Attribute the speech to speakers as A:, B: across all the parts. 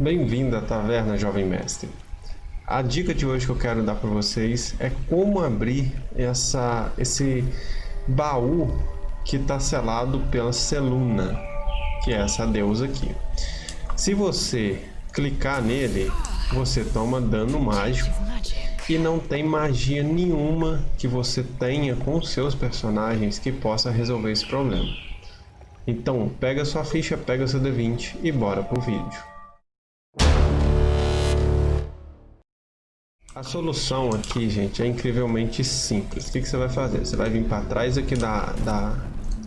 A: Bem-vindo à Taverna Jovem Mestre. A dica de hoje que eu quero dar para vocês é como abrir essa, esse baú que está selado pela Seluna, que é essa deusa aqui. Se você clicar nele, você toma dano mágico e não tem magia nenhuma que você tenha com seus personagens que possa resolver esse problema. Então, pega sua ficha, pega seu D20 e bora pro vídeo. A solução aqui, gente, é incrivelmente simples. O que, que você vai fazer? Você vai vir para trás aqui da, da,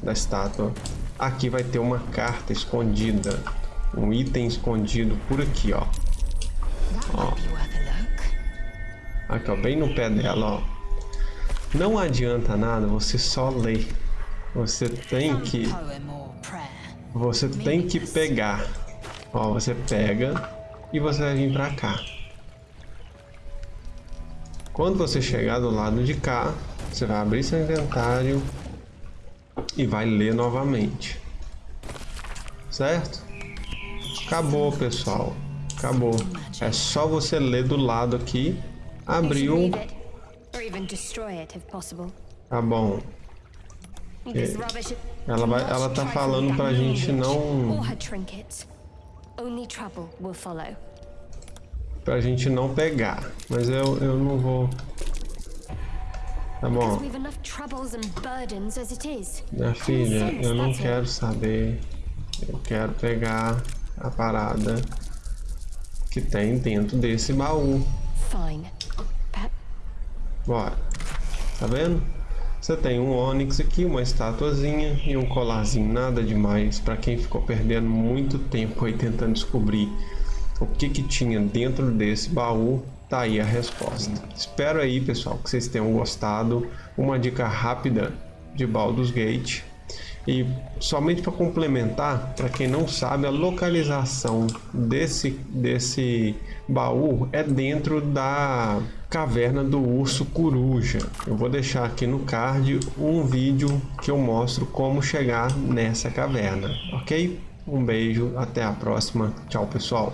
A: da estátua. Aqui vai ter uma carta escondida. Um item escondido por aqui, ó. ó. Aqui, ó, bem no pé dela, ó. Não adianta nada você só ler. Você tem que... Você tem que pegar. Ó, você pega e você vai vir pra cá. Quando você chegar do lado de cá, você vai abrir seu inventário e vai ler novamente. Certo? Acabou, pessoal. Acabou. É só você ler do lado aqui. Abriu. Tá bom. Ela vai, ela tá falando pra gente não pra gente não pegar. Mas eu, eu não vou... Tá bom. Minha filha, eu não quero saber. Eu quero pegar a parada que tem dentro desse baú. Bora. Tá vendo? Você tem um Onix aqui, uma estatuazinha e um colarzinho, nada demais. Para quem ficou perdendo muito tempo aí tentando descobrir o que, que tinha dentro desse baú, tá aí a resposta. Espero aí, pessoal, que vocês tenham gostado. Uma dica rápida de Baldur's Gate. E somente para complementar, para quem não sabe, a localização desse, desse baú é dentro da caverna do urso coruja. Eu vou deixar aqui no card um vídeo que eu mostro como chegar nessa caverna, ok? Um beijo, até a próxima. Tchau, pessoal.